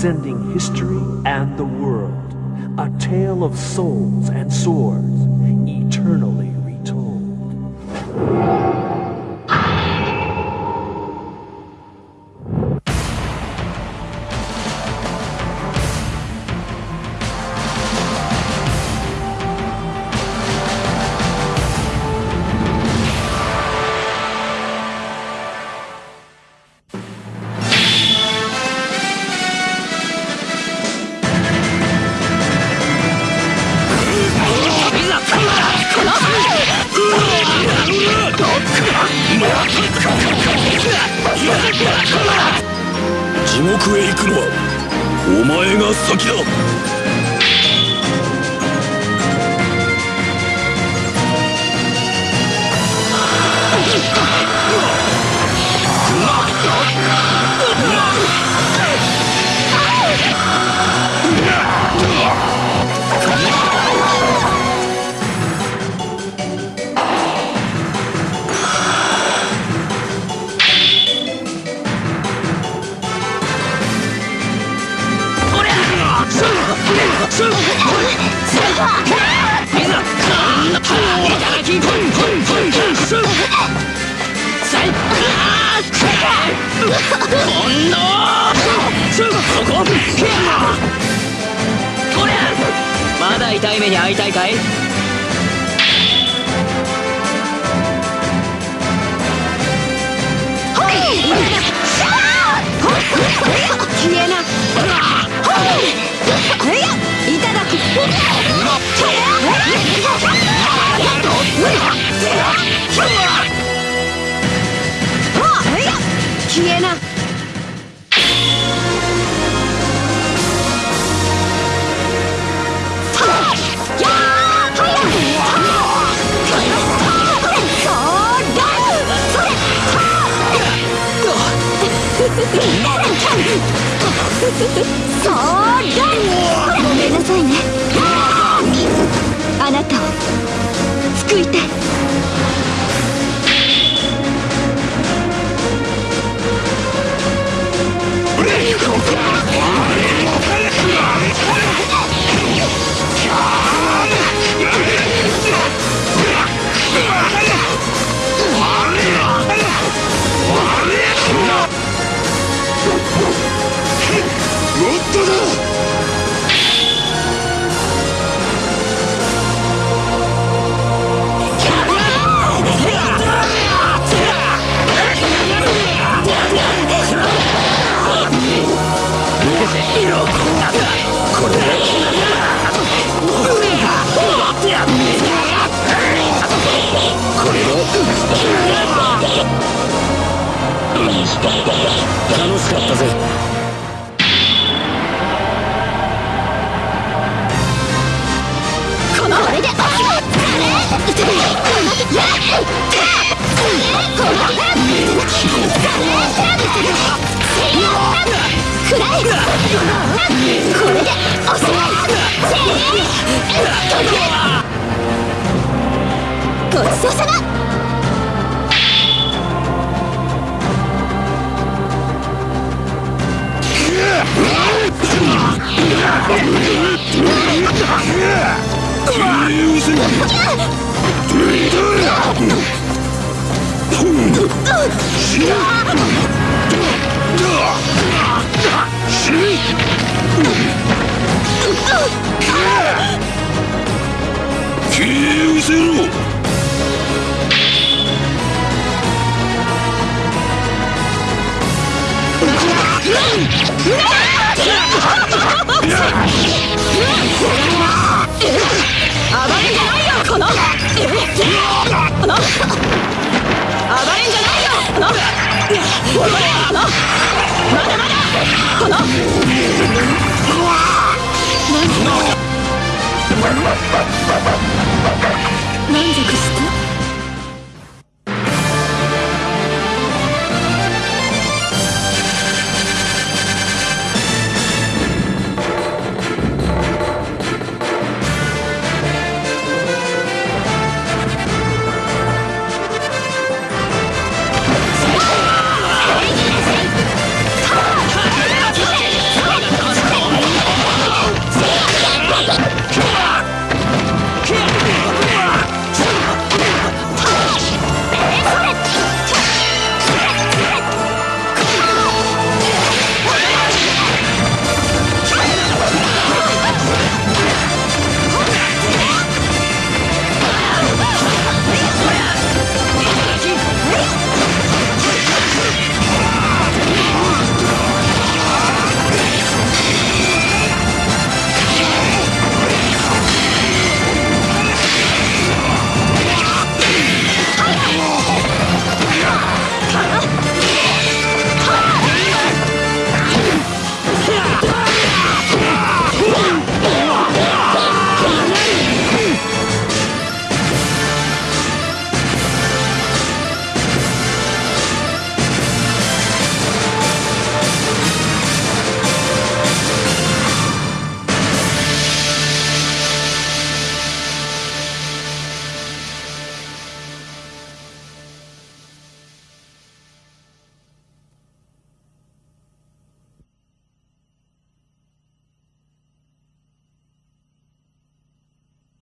transcending history and the world. A tale of souls and swords, eternally 地獄へ行くのはお前が先だ。まだ痛い目に遭いたいかいそうだごめんなさいね。あなたを救いたい。そうさま消え失せ この